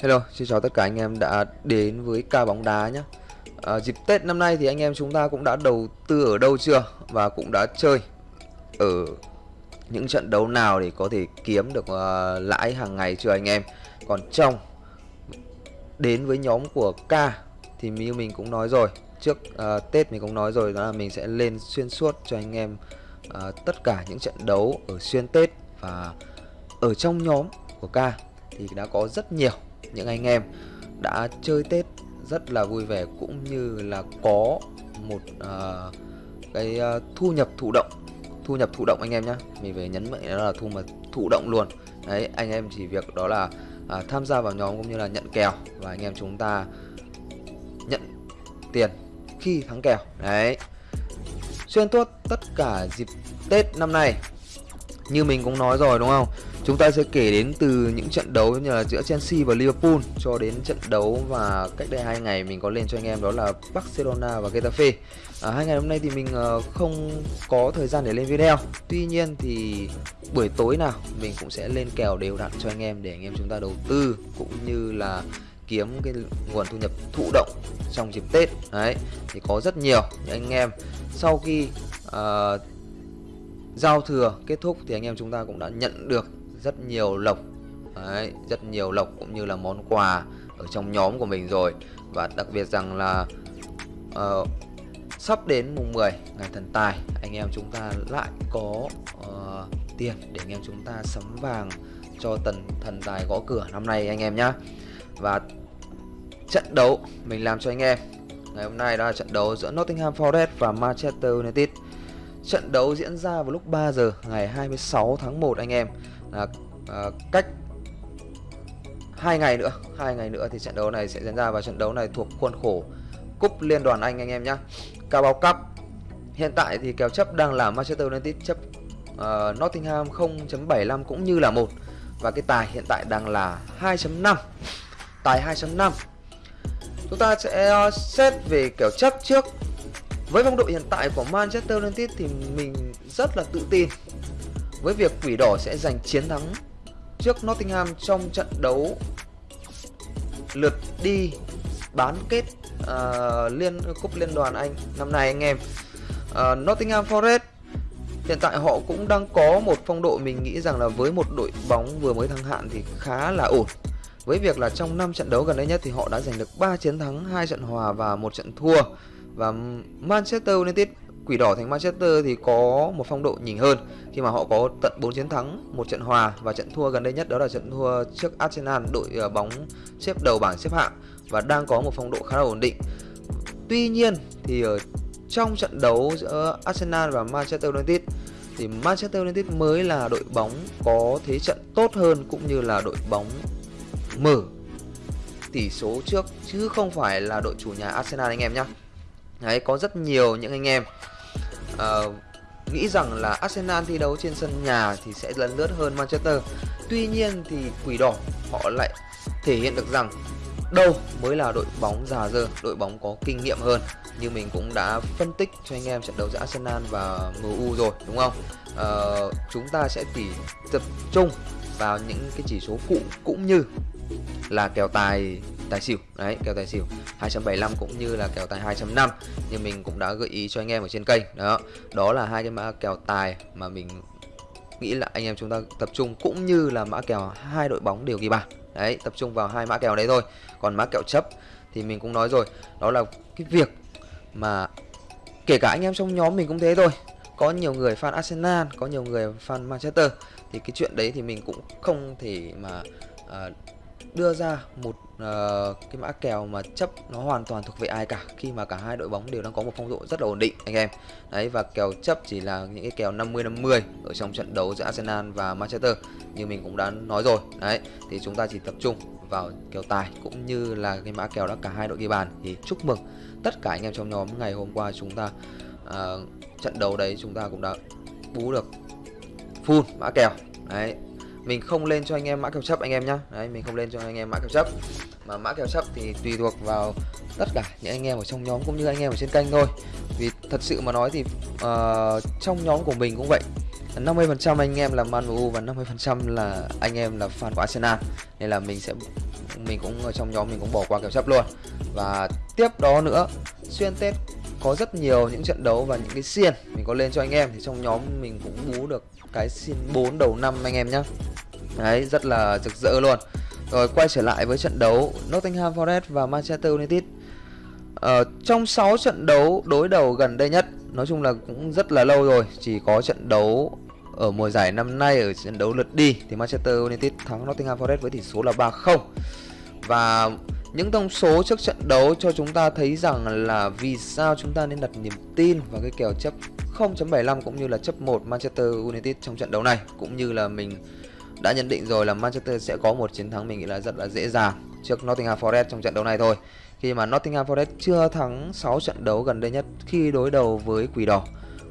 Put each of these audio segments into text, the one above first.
Hello, xin chào tất cả anh em đã đến với ca bóng đá nhé à, Dịp Tết năm nay thì anh em chúng ta cũng đã đầu tư ở đâu chưa Và cũng đã chơi ở những trận đấu nào để có thể kiếm được uh, lãi hàng ngày chưa anh em? Còn trong đến với nhóm của ca thì như mình cũng nói rồi Trước uh, Tết mình cũng nói rồi đó là mình sẽ lên xuyên suốt cho anh em uh, tất cả những trận đấu ở xuyên Tết. Và ở trong nhóm của ca thì đã có rất nhiều những anh em đã chơi Tết rất là vui vẻ cũng như là có một uh, cái uh, thu nhập thụ động. Thu nhập thụ động anh em nhé mình phải nhấn mạnh đó là thu mà thụ động luôn. Đấy anh em chỉ việc đó là à, tham gia vào nhóm cũng như là nhận kèo và anh em chúng ta nhận tiền khi thắng kèo. Đấy. Xuyên tốt tất cả dịp Tết năm nay như mình cũng nói rồi đúng không? Chúng ta sẽ kể đến từ những trận đấu như là giữa Chelsea và Liverpool cho đến trận đấu và cách đây hai ngày mình có lên cho anh em đó là Barcelona và Getafe. À, hai ngày hôm nay thì mình ờ, không có thời gian để lên video. Tuy nhiên thì buổi tối nào mình cũng sẽ lên kèo đều đặn cho anh em để anh em chúng ta đầu tư cũng như là kiếm cái nguồn thu nhập thụ động trong dịp Tết. Đấy thì có rất nhiều những anh em sau khi uh, giao thừa kết thúc thì anh em chúng ta cũng đã nhận được rất nhiều lộc. Đấy, rất nhiều lộc cũng như là món quà ở trong nhóm của mình rồi. Và đặc biệt rằng là uh, sắp đến mùng 10 ngày thần tài anh em chúng ta lại có uh, tiền để anh em chúng ta sắm vàng cho tần thần tài gõ cửa năm nay anh em nhá. Và trận đấu mình làm cho anh em. Ngày hôm nay đó là trận đấu giữa Nottingham Forest và Manchester United. Trận đấu diễn ra vào lúc 3 giờ ngày 26 tháng 1 anh em là à, cách hai ngày nữa hai ngày nữa thì trận đấu này sẽ diễn ra và trận đấu này thuộc khuôn khổ cúp liên đoàn Anh anh em nhé Cao báo Cup hiện tại thì kèo chấp đang là Manchester United chấp uh, Nottingham 0.75 cũng như là một. Và cái tài hiện tại đang là 2.5 tài 2.5 chúng ta sẽ ờ, xét về kèo chấp trước. Với phong độ hiện tại của Manchester United thì mình rất là tự tin với việc quỷ đỏ sẽ giành chiến thắng trước Nottingham trong trận đấu lượt đi bán kết uh, liên cúp liên đoàn Anh năm nay anh em. Uh, Nottingham Forest hiện tại họ cũng đang có một phong độ mình nghĩ rằng là với một đội bóng vừa mới thăng hạng thì khá là ổn. Với việc là trong 5 trận đấu gần đây nhất thì họ đã giành được 3 chiến thắng, 2 trận hòa và một trận thua. Và Manchester United Quỷ đỏ thành Manchester thì có một phong độ nhỉnh hơn khi mà họ có tận 4 chiến thắng, một trận hòa và trận thua gần đây nhất đó là trận thua trước Arsenal, đội ờ, bóng xếp đầu bảng xếp hạng và đang có một phong độ khá là ổn định. Tuy nhiên thì ở trong trận đấu giữa Arsenal và Manchester United thì Manchester United mới là đội bóng có thế trận tốt hơn cũng như là đội bóng mở tỷ số trước chứ không phải là đội chủ nhà Arsenal anh em nhé. Đấy có rất nhiều những anh em uh, nghĩ rằng là Arsenal thi đấu trên sân nhà thì sẽ lần lướt hơn Manchester. Tuy nhiên thì quỷ đỏ họ lại thể hiện được rằng đâu mới là đội bóng già dơ, đội bóng có kinh nghiệm hơn. Như mình cũng đã phân tích cho anh em trận đấu giữa Arsenal và MU rồi đúng không? Uh, chúng ta sẽ tỉ tập trung vào những cái chỉ số phụ cũng như là kèo tài tài xỉu. Đấy kèo tài xỉu 275 cũng như là kèo tài 2.5 như mình cũng đã gợi ý cho anh em ở trên kênh. Đó đó là hai cái mã kèo tài mà mình nghĩ là anh em chúng ta tập trung cũng như là mã kèo hai đội bóng đều ghi bàn. Đấy tập trung vào hai mã kèo đấy thôi. Còn mã kèo chấp thì mình cũng nói rồi đó là cái việc mà kể cả anh em trong nhóm mình cũng thế thôi. Có nhiều người fan Arsenal có nhiều người fan Manchester. Thì cái chuyện đấy thì mình cũng không thể mà uh, đưa ra một uh, cái mã kèo mà chấp nó hoàn toàn thuộc về ai cả khi mà cả hai đội bóng đều đang có một phong độ rất là ổn định anh em. Đấy và kèo chấp chỉ là những cái kèo 50 50 ở trong trận đấu giữa Arsenal và Manchester như mình cũng đã nói rồi. Đấy thì chúng ta chỉ tập trung vào kèo tài cũng như là cái mã kèo đó cả hai đội ghi bàn. Thì chúc mừng tất cả anh em trong nhóm ngày hôm qua chúng ta uh, trận đấu đấy chúng ta cũng đã bú được full mã kèo. Đấy mình không lên cho anh em mã kèo chấp anh em nhá. Đấy mình không lên cho anh em mã kèo chấp. Mà mã kèo chấp thì tùy thuộc vào tất cả những anh em ở trong nhóm cũng như anh em ở trên kênh thôi. Vì thật sự mà nói thì uh, trong nhóm của mình cũng vậy. 50% anh em là Man U và 50% là anh em là fan của Arsenal. Nên là mình sẽ mình cũng ở trong nhóm mình cũng bỏ qua kèo chấp luôn. Và tiếp đó nữa xuyên tết có rất nhiều những trận đấu và những cái xiên mình có lên cho anh em. Thì trong nhóm mình cũng bú được cái xiên 4 đầu năm anh em nhé đấy rất là rực rỡ luôn. Rồi quay trở lại với trận đấu Nottingham Forest và Manchester United. Ờ, trong 6 trận đấu đối đầu gần đây nhất Nói chung là cũng rất là lâu rồi Chỉ có trận đấu ở mùa giải năm nay Ở trận đấu lượt đi Thì Manchester United thắng Nottingham Forest với tỷ số là 3-0 Và những thông số trước trận đấu cho chúng ta thấy rằng là Vì sao chúng ta nên đặt niềm tin vào cái kèo chấp 0.75 cũng như là chấp 1 Manchester United trong trận đấu này Cũng như là mình đã nhận định rồi là Manchester sẽ có một chiến thắng mình nghĩ là rất là dễ dàng trước Nottingham Forest trong trận đấu này thôi. Khi mà Nottingham Forest chưa thắng 6 trận đấu gần đây nhất khi đối đầu với Quỷ Đỏ,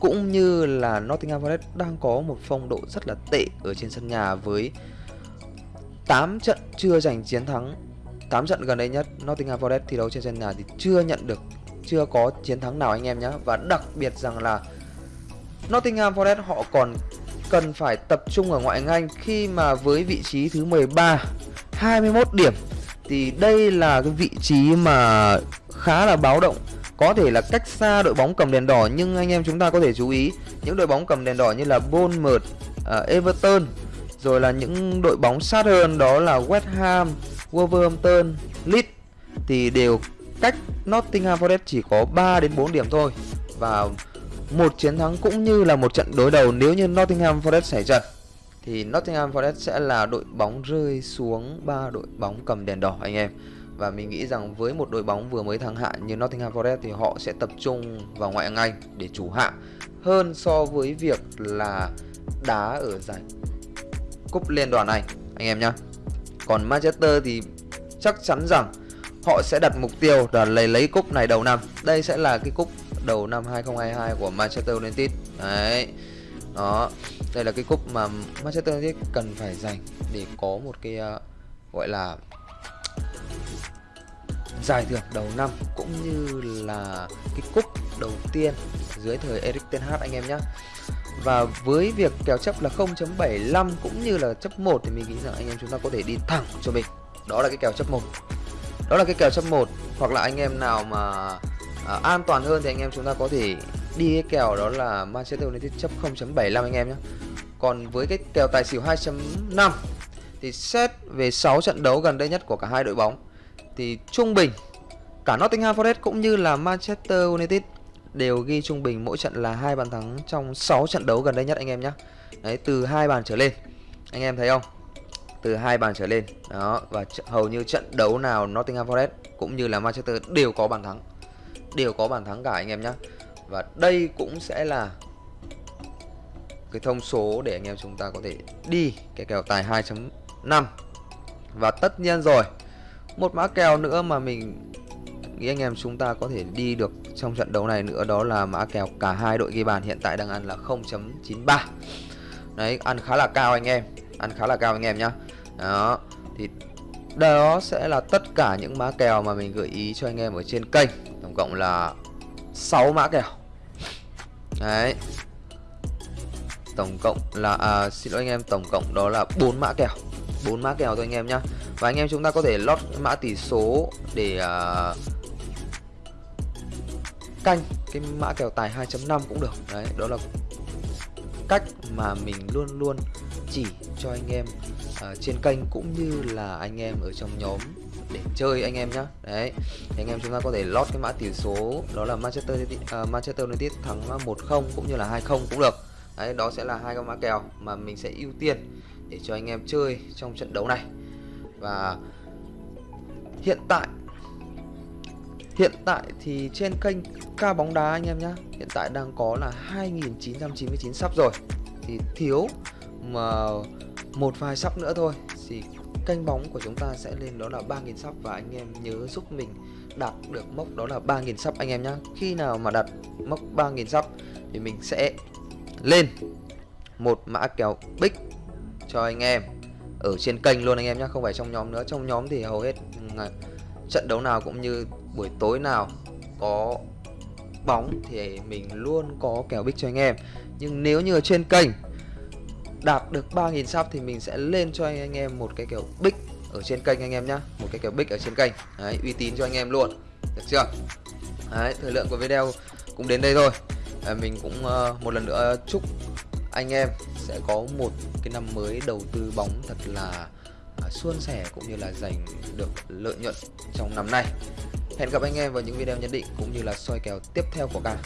cũng như là Nottingham Forest đang có một phong độ rất là tệ ở trên sân nhà với 8 trận chưa giành chiến thắng. 8 trận gần đây nhất, Nottingham Forest thi đấu trên sân nhà thì chưa nhận được, chưa có chiến thắng nào anh em nhé và đặc biệt rằng là Nottingham Forest họ còn cần phải tập trung ở ngoại hạng Anh khi mà với vị trí thứ 13 21 điểm. Thì đây là cái vị trí mà khá là báo động. Có thể là cách xa đội bóng cầm đèn đỏ nhưng anh em chúng ta có thể chú ý những đội bóng cầm đèn đỏ như là Bournemouth, uh, Everton rồi là những đội bóng sát hơn đó là West Ham, Wolverhampton, Leeds. Thì đều cách Nottingham Forest chỉ có 3 đến 4 điểm thôi. Và một chiến thắng cũng như là một trận đối đầu nếu như Nottingham Forest xảy trận, thì Nottingham Forest sẽ là đội bóng rơi xuống ba đội bóng cầm đèn đỏ anh em và mình nghĩ rằng với một đội bóng vừa mới thăng hạng như Nottingham Forest thì họ sẽ tập trung vào ngoại hạng Anh để chủ hạng hơn so với việc là đá ở giải cúp liên đoàn này anh em nhá. Còn Manchester thì chắc chắn rằng họ sẽ đặt mục tiêu là lấy lấy cúp này đầu năm. Đây sẽ là cái cúp đầu năm 2022 của Manchester United. Đấy. Đó. Đây là cái cúp mà Manchester United cần phải giành để có một cái uh, gọi là giải thưởng đầu năm cũng như là cái cúp đầu tiên dưới thời Eric Ten Hag anh em nhé và với việc kèo chấp là 0.75 cũng như là chấp 1 thì mình nghĩ rằng anh em chúng ta có thể đi thẳng cho mình. Đó là cái kèo chấp 1 đó là cái kèo chấp 1 hoặc là anh em nào mà à, an toàn hơn thì anh em chúng ta có thể đi cái kèo đó là Manchester United chấp 0.75 anh em nhé còn với cái kèo tài xỉu 2.5 thì xét về 6 trận đấu gần đây nhất của cả hai đội bóng thì trung bình cả Nottingham Forest cũng như là Manchester United đều ghi trung bình mỗi trận là hai bàn thắng trong 6 trận đấu gần đây nhất anh em nhé. Đấy từ hai bàn trở lên. Anh em thấy không? Từ hai bàn trở lên. Đó và hầu như trận đấu nào Nottingham Forest cũng như là Manchester đều có bàn thắng. Đều có bàn thắng cả anh em nhé. Và đây cũng sẽ là cái thông số để anh em chúng ta có thể đi cái kèo tài 2.5 và tất nhiên rồi, một mã kèo nữa mà mình nghĩ anh em chúng ta có thể đi được trong trận đấu này nữa đó là mã kèo cả hai đội ghi bàn hiện tại đang ăn là 0.93 đấy, ăn khá là cao anh em, ăn khá là cao anh em nhá. Đó, thì đó sẽ là tất cả những mã kèo mà mình gợi ý cho anh em ở trên kênh tổng cộng là 6 mã kèo. Đấy. Tổng cộng là à, xin lỗi anh em tổng cộng đó là bốn mã kèo. Bốn mã kèo thôi anh em nhá. Và anh em chúng ta có thể lót mã tỷ số để à, canh cái mã kèo tài 2.5 cũng được. Đấy đó là cách mà mình luôn luôn chỉ cho anh em uh, trên kênh cũng như là anh em ở trong nhóm để chơi anh em nhá. Đấy thì anh em chúng ta có thể lót cái mã tỷ số đó là Manchester uh, Manchester United thắng à, 1-0 cũng như là 2-0 cũng được. Đấy, đó sẽ là hai con mã kèo mà mình sẽ ưu tiên để cho anh em chơi trong trận đấu này. Và hiện tại hiện tại thì trên kênh ca bóng đá anh em nhé hiện tại đang có là 2.999 sắp rồi. Thì thiếu mà một vài sắp nữa thôi thì kênh bóng của chúng ta sẽ lên đó là 3.000 sắp và anh em nhớ giúp mình đạt được mốc đó là 3.000 sắp anh em nhé khi nào mà đạt mốc 3.000 sắp thì mình sẽ lên một mã kèo bích cho anh em ở trên kênh luôn anh em nhé không phải trong nhóm nữa. Trong nhóm thì hầu hết ừ, à, trận đấu nào cũng như buổi tối nào có bóng thì mình luôn có kèo bích cho anh em. Nhưng nếu như ở trên kênh đạt được 3.000 sub thì mình sẽ lên cho anh em một cái kèo bích ở trên kênh anh em nhá. Một cái kèo bích ở trên kênh. Đấy, uy tín cho anh em luôn. Được chưa? Đấy, thời lượng của video cũng đến đây thôi. À, mình cũng uh, một lần nữa chúc anh em sẽ có một cái năm mới đầu tư bóng thật là uh, suôn sẻ cũng như là giành được lợi nhuận trong năm nay. Hẹn gặp anh em vào những video nhận định cũng như là soi kèo tiếp theo của cả.